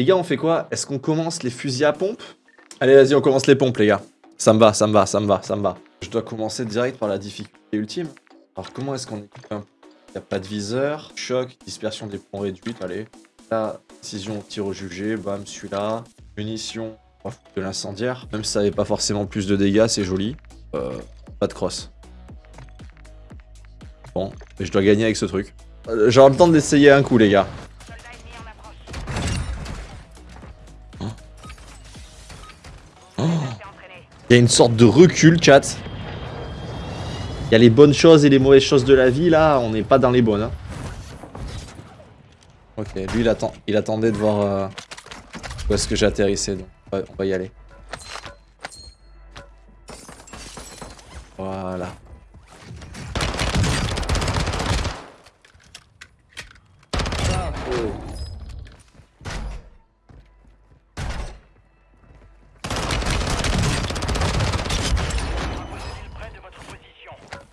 Les gars, on fait quoi? Est-ce qu'on commence les fusils à pompe? Allez, vas-y, on commence les pompes, les gars. Ça me va, ça me va, ça me va, ça me va. Je dois commencer direct par la difficulté ultime. Alors, comment est-ce qu'on équipe un Il n'y a pas de viseur, choc, dispersion des points réduites, allez. La précision tir au jugé, bam, celui-là. Munitions, de l'incendiaire. Même si ça n'avait pas forcément plus de dégâts, c'est joli. Euh, pas de cross. Bon, je dois gagner avec ce truc. J'aurai le temps d'essayer un coup, les gars. Il y a une sorte de recul, chat. Il y a les bonnes choses et les mauvaises choses de la vie, là, on n'est pas dans les bonnes. hein. Ok, lui, il, attend, il attendait de voir euh, où est-ce que j'atterrissais, donc on va y aller. Voilà.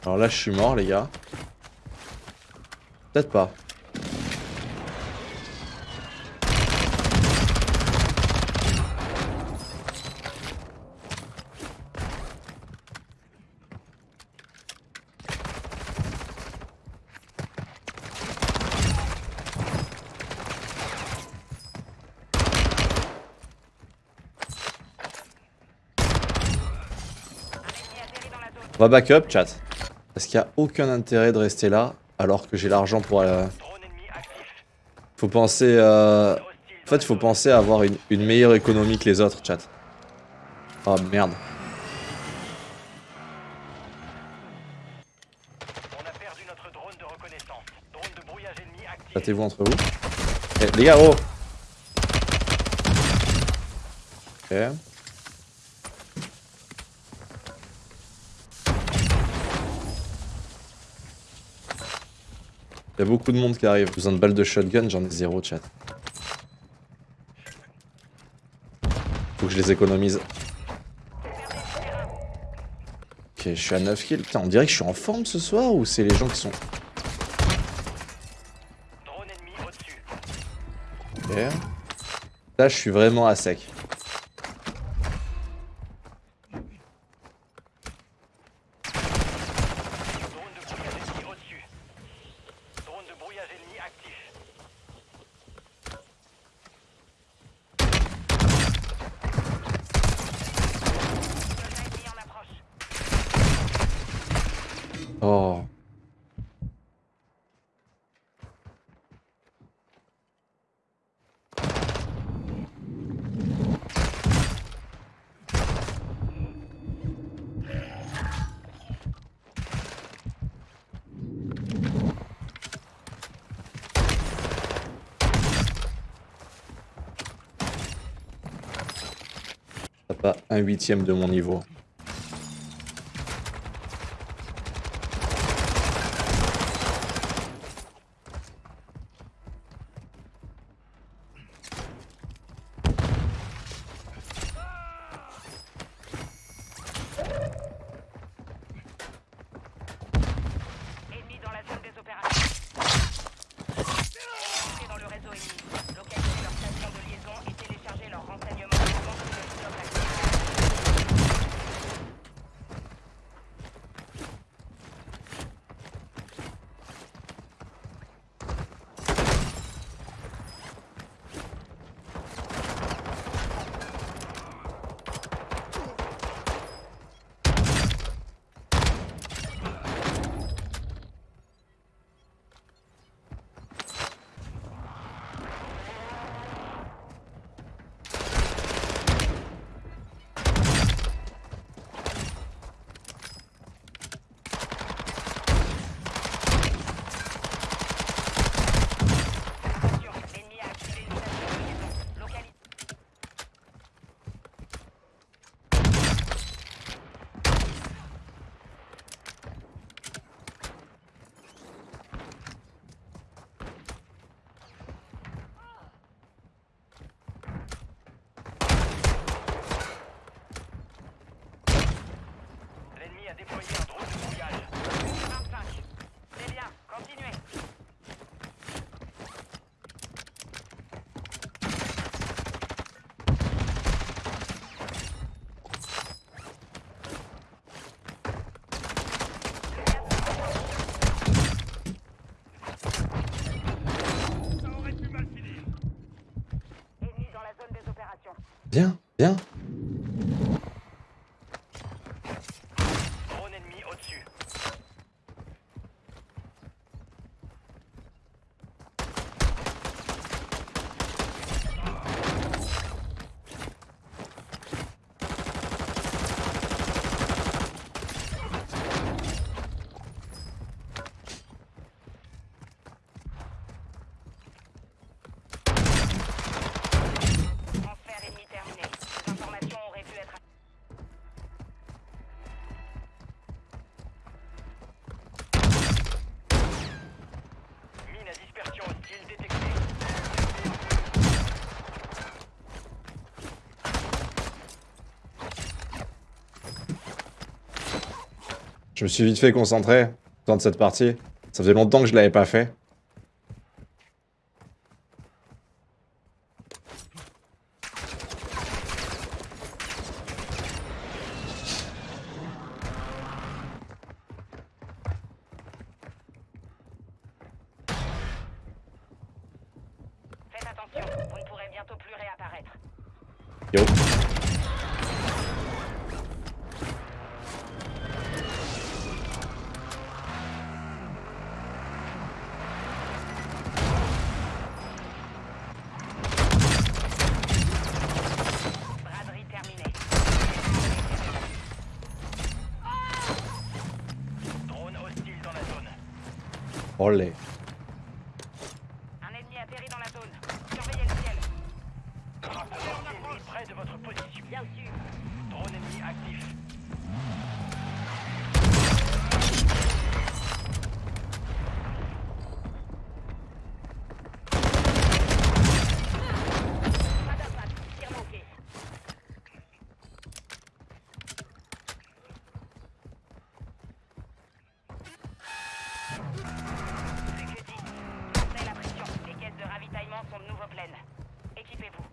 Alors là, je suis mort, les gars. Peut-être pas. On va back up, chat. Parce qu'il n'y a aucun intérêt de rester là, alors que j'ai l'argent pour... euh, Faut penser... euh, En fait, il faut penser à avoir une, meilleure économie que les autres, chat. Oh merde. Battez-vous entre vous. Eh, les gars, oh Ok. Il y a beaucoup de monde qui arrive. Besoin de balles de shotgun, j'en ai zéro, chat. Faut que je les économise. Ok, je suis à 9 kills. Putain, on dirait que je suis en forme ce soir ou c'est les gens qui sont... Ok. Là, je suis vraiment à sec. Drone de brouillage ennemi au-dessus. Drone de brouillage ennemi actif. Soldat ennemi en approche. Oh. Pas un huitième de mon niveau. Bien, bien. Je me suis vite fait concentrer dans cette partie. Ça faisait longtemps que je l'avais pas fait. Faites attention, vous ne pourrez bientôt plus réapparaître. Yo. Olé. Un ennemi atterri dans la zone. Surveillez le ciel. Drone près de votre position? Bien sûr. Drone ennemi actif. Pas d'impact. Tir manqué. C'est que dit. Montez la pression. Les caisses de ravitaillement sont de nouveau pleines. Équipez-vous.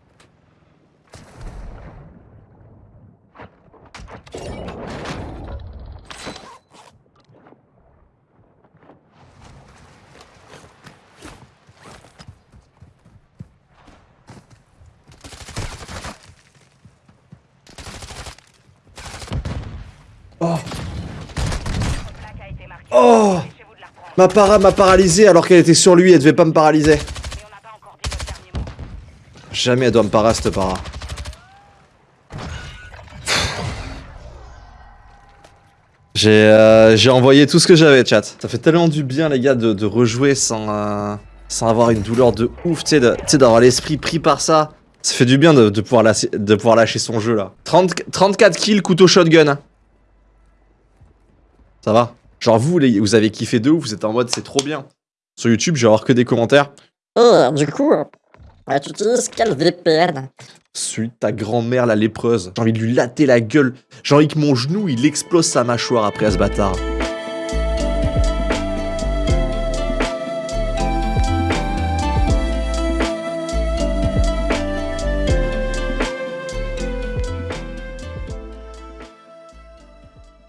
Oh, Votre plaque a été marquée. Oh ma para m'a paralysé alors qu'elle était sur lui, elle devait pas me paralyser. Et. Jamais elle doit me para cette para. J'ai euh, j'ai envoyé tout ce que j'avais, chat. Ça fait tellement du bien, les gars, de, de rejouer sans, euh, avoir une douleur de ouf, tu sais, d'avoir l'esprit pris par ça. Ça fait du bien de, pouvoir, lâcher, de son jeu, là. 30 34 kills, couteau shotgun. hein. Ça va? Genre, vous, les, vous avez kiffé de ouf, vous êtes en mode, c'est trop bien. Sur YouTube, je vais avoir que des commentaires. Et du coup, euh, tu utilises quel VPN de ta grand-mère, la lépreuse. J'ai envie de lui latter la gueule. J'ai envie que mon genou, il explose sa mâchoire après à ce bâtard.